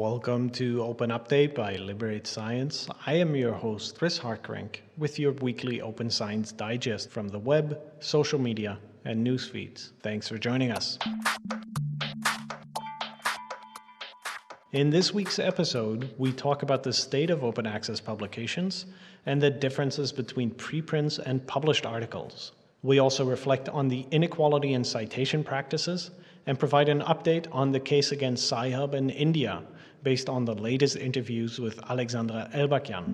Welcome to Open Update by Liberate Science. I am your host, Chris Hartgerink, with your weekly Open Science Digest from the web, social media, and news feeds. Thanks for joining us. In this week's episode, we talk about the state of open access publications and the differences between preprints and published articles. We also reflect on the inequality in citation practices and provide an update on the case against Sci-Hub in India based on the latest interviews with Alexandra Elbakyan.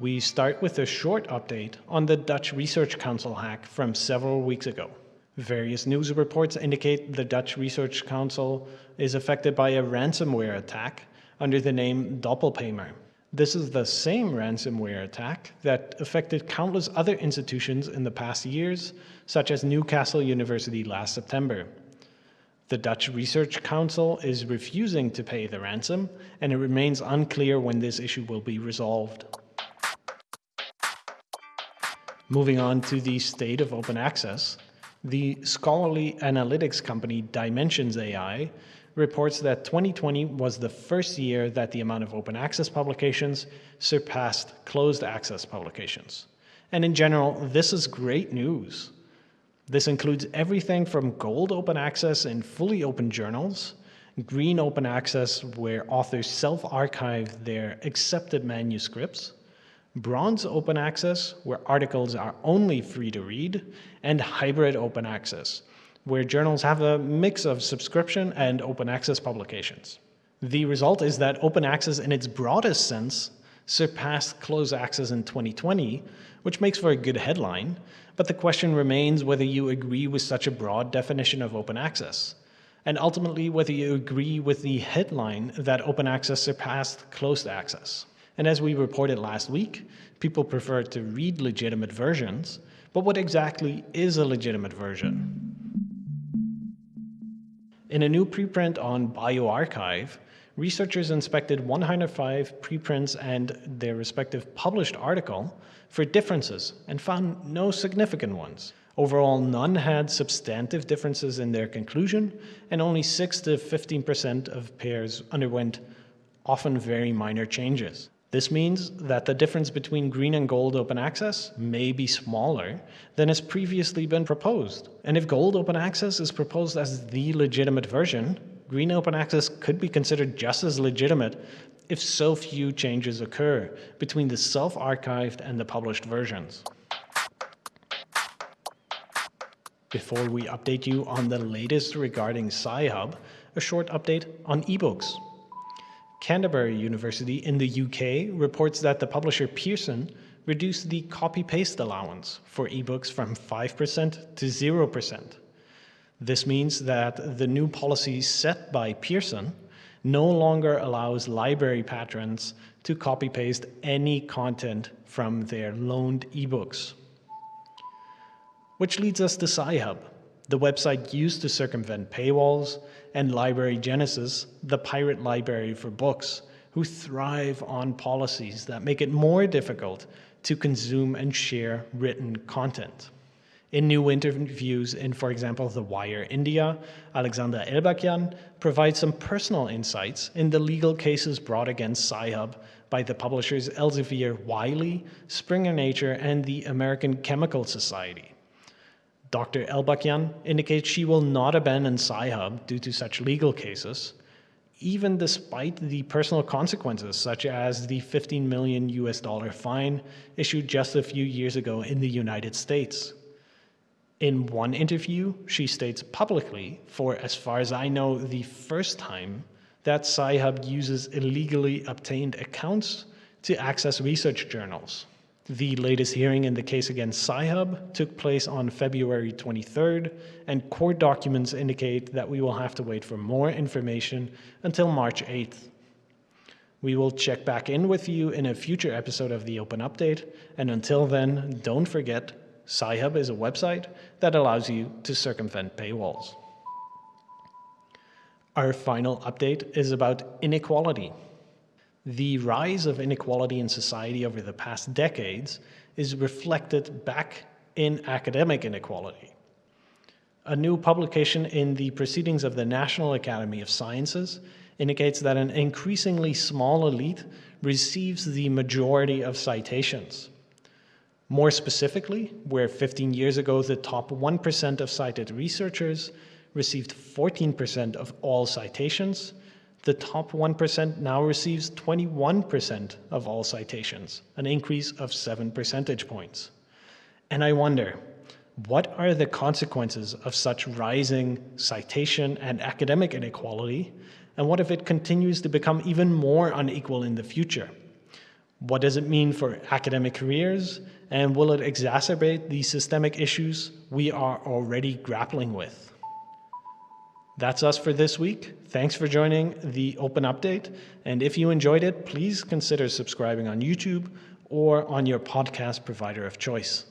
We start with a short update on the Dutch Research Council hack from several weeks ago. Various news reports indicate the Dutch Research Council is affected by a ransomware attack under the name Doppelpaymer. This is the same ransomware attack that affected countless other institutions in the past years, such as Newcastle University last September. The Dutch Research Council is refusing to pay the ransom, and it remains unclear when this issue will be resolved. Moving on to the state of open access, the scholarly analytics company Dimensions AI reports that 2020 was the first year that the amount of open access publications surpassed closed access publications. And in general, this is great news. This includes everything from gold open access in fully open journals, green open access where authors self-archive their accepted manuscripts, bronze open access where articles are only free to read, and hybrid open access where journals have a mix of subscription and open access publications. The result is that open access in its broadest sense surpassed closed access in 2020, which makes for a good headline, but the question remains whether you agree with such a broad definition of open access, and ultimately whether you agree with the headline that open access surpassed closed access. And as we reported last week, people prefer to read legitimate versions, but what exactly is a legitimate version? In a new preprint on bioRxiv, researchers inspected 105 preprints and their respective published article for differences and found no significant ones. Overall, none had substantive differences in their conclusion, and only 6 to 15% of pairs underwent often very minor changes. This means that the difference between green and gold open access may be smaller than has previously been proposed. And if gold open access is proposed as the legitimate version, green open access could be considered just as legitimate if so few changes occur between the self-archived and the published versions. Before we update you on the latest regarding Sci-Hub, a short update on ebooks. Canterbury University in the UK reports that the publisher Pearson reduced the copy-paste allowance for ebooks from 5% to 0%. This means that the new policy set by Pearson no longer allows library patrons to copy-paste any content from their loaned ebooks. Which leads us to Sci-Hub, the website used to circumvent paywalls, and Library Genesis, the pirate library for books, who thrive on policies that make it more difficult to consume and share written content. In new interviews in, for example, The Wire India, Alexandra Elbakyan provides some personal insights in the legal cases brought against Sci-Hub by the publishers Elsevier Wiley, Springer Nature, and the American Chemical Society. Dr. Elbakyan indicates she will not abandon Sci-Hub due to such legal cases, even despite the personal consequences, such as the 15 million US dollar fine issued just a few years ago in the United States. In one interview, she states publicly, for as far as I know, the first time, that Sci-Hub uses illegally obtained accounts to access research journals. The latest hearing in the case against Sci-Hub took place on February 23rd, and court documents indicate that we will have to wait for more information until March 8th. We will check back in with you in a future episode of the Open Update, and until then, don't forget, Sci-Hub is a website that allows you to circumvent paywalls. Our final update is about inequality. The rise of inequality in society over the past decades is reflected back in academic inequality. A new publication in the Proceedings of the National Academy of Sciences indicates that an increasingly small elite receives the majority of citations. More specifically, where 15 years ago the top 1% of cited researchers received 14% of all citations, the top 1% now receives 21% of all citations, an increase of 7 percentage points. And I wonder, what are the consequences of such rising citation and academic inequality, and what if it continues to become even more unequal in the future? What does it mean for academic careers, and will it exacerbate the systemic issues we are already grappling with? That's us for this week. Thanks for joining the Open Update, and if you enjoyed it, please consider subscribing on YouTube or on your podcast provider of choice.